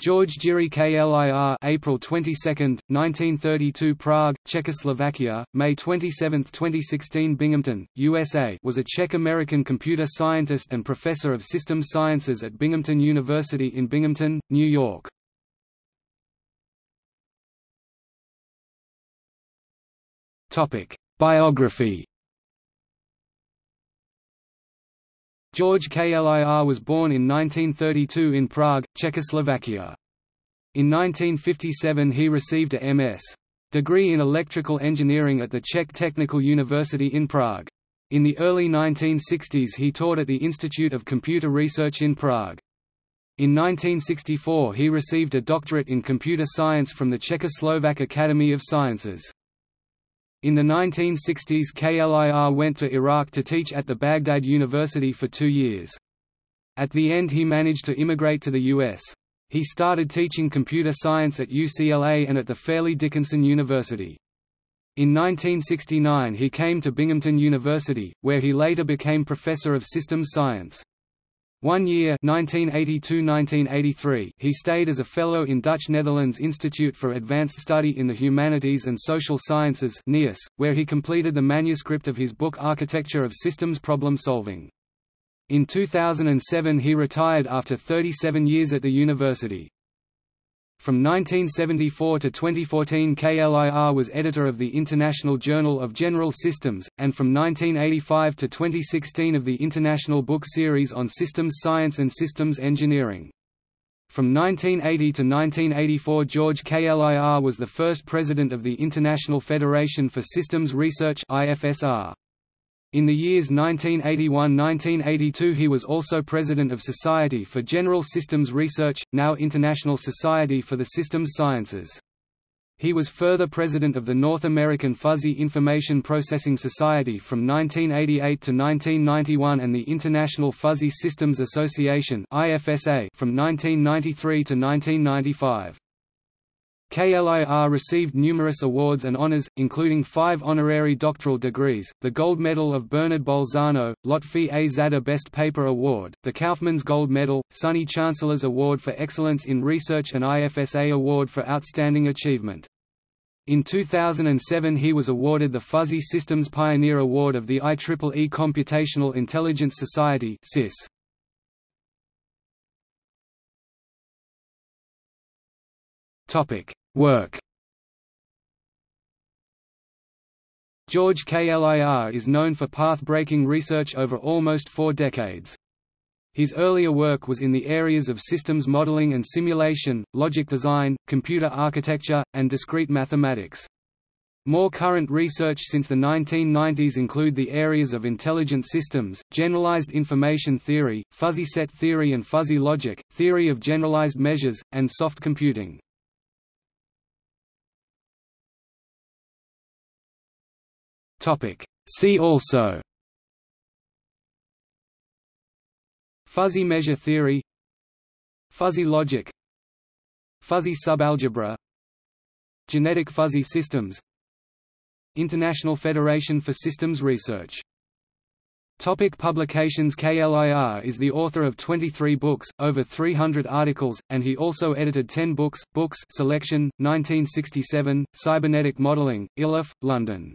George Jiří Klir April 22, 1932 Prague, Czechoslovakia, May 27, 2016 Binghamton, USA was a Czech-American computer scientist and professor of systems sciences at Binghamton University in Binghamton, New York. Biography George Klir was born in 1932 in Prague, Czechoslovakia. In 1957 he received a M.S. degree in electrical engineering at the Czech Technical University in Prague. In the early 1960s he taught at the Institute of Computer Research in Prague. In 1964 he received a doctorate in computer science from the Czechoslovak Academy of Sciences. In the 1960s Klir went to Iraq to teach at the Baghdad University for two years. At the end he managed to immigrate to the U.S. He started teaching computer science at UCLA and at the Fairleigh Dickinson University. In 1969 he came to Binghamton University, where he later became professor of systems science. One year 1982–1983 he stayed as a Fellow in Dutch Netherlands Institute for Advanced Study in the Humanities and Social Sciences where he completed the manuscript of his book Architecture of Systems Problem Solving. In 2007 he retired after 37 years at the university. From 1974 to 2014 Klir was editor of the International Journal of General Systems, and from 1985 to 2016 of the International Book Series on Systems Science and Systems Engineering. From 1980 to 1984 George Klir was the first president of the International Federation for Systems Research IFSR. In the years 1981–1982 he was also president of Society for General Systems Research, now International Society for the Systems Sciences. He was further president of the North American Fuzzy Information Processing Society from 1988 to 1991 and the International Fuzzy Systems Association from 1993 to 1995. KLIR received numerous awards and honors, including five honorary doctoral degrees, the Gold Medal of Bernard Bolzano, Lotfi A. Zadeh Best Paper Award, the Kaufmann's Gold Medal, SUNY Chancellor's Award for Excellence in Research and IFSA Award for Outstanding Achievement. In 2007 he was awarded the Fuzzy Systems Pioneer Award of the IEEE Computational Intelligence Society CIS. Topic: Work. George Klir is known for path-breaking research over almost four decades. His earlier work was in the areas of systems modeling and simulation, logic design, computer architecture, and discrete mathematics. More current research since the 1990s include the areas of intelligent systems, generalized information theory, fuzzy set theory and fuzzy logic, theory of generalized measures, and soft computing. Topic. See also Fuzzy measure theory Fuzzy logic Fuzzy subalgebra Genetic fuzzy systems International Federation for Systems Research Topic publications Klir is the author of 23 books, over 300 articles, and he also edited 10 books. Books Selection, 1967, Cybernetic Modeling, Iliffe, London.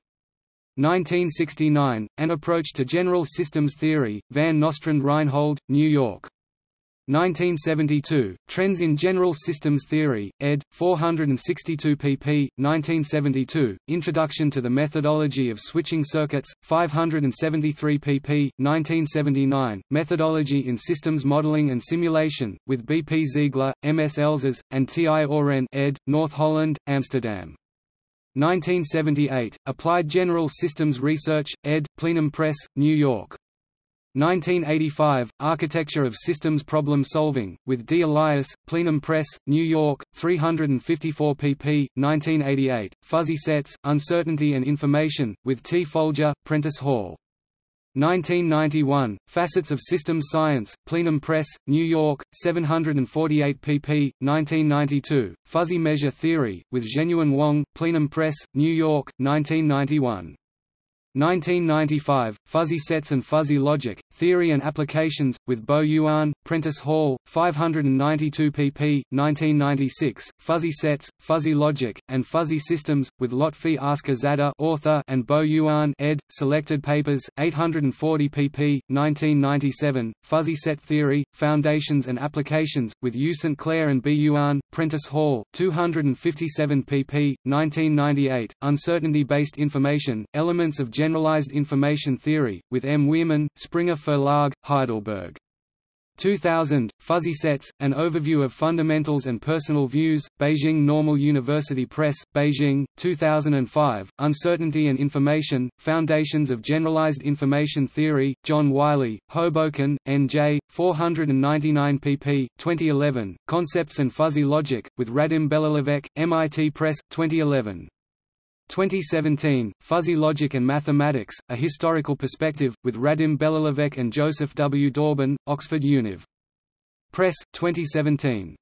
1969, An Approach to General Systems Theory, Van Nostrand Reinhold, New York. 1972, Trends in General Systems Theory, ed. 462 pp. 1972, Introduction to the Methodology of Switching Circuits, 573 pp. 1979, Methodology in Systems Modeling and Simulation, with B. P. Zeigler, M. S. Elzas, and T. I. Oren ed., North Holland, Amsterdam. 1978, Applied General Systems Research, ed., Plenum Press, New York. 1985, Architecture of Systems Problem Solving, with D. Elias, Plenum Press, New York, 354 pp. 1988, Fuzzy Sets, Uncertainty and Information, with T. Folger, Prentice Hall. 1991, Facets of Systems Science, Plenum Press, New York, 748 pp. 1992, Fuzzy Measure Theory, with Zhenyuan Wang, Plenum Press, New York, 1991. 1995, Fuzzy Sets and Fuzzy Logic, Theory and Applications, with Bo Yuan, Prentice Hall, 592 pp. 1996, Fuzzy Sets, Fuzzy Logic, and Fuzzy Systems, with Lotfi Askar author and Bo Yuan ed. Selected Papers, 840 pp. 1997, Fuzzy Set Theory, Foundations and Applications, with U. St. Clair and B. Yuan, Prentice Hall, 257 pp. 1998, Uncertainty-Based Information, Elements of Generalized Information Theory, with M. Wierman, Springer Verlag, Heidelberg. 2000, Fuzzy Sets, An Overview of Fundamentals and Personal Views, Beijing Normal University Press, Beijing, 2005, Uncertainty and Information, Foundations of Generalized Information Theory, John Wiley, Hoboken, N.J., 499 pp. 2011, Concepts and Fuzzy Logic, with Radim Belohlavek, MIT Press, 2011. 2017, Fuzzy Logic and Mathematics, A Historical Perspective, with Radim Belohlavek and Joseph W. Dauben, Oxford Univ. Press, 2017.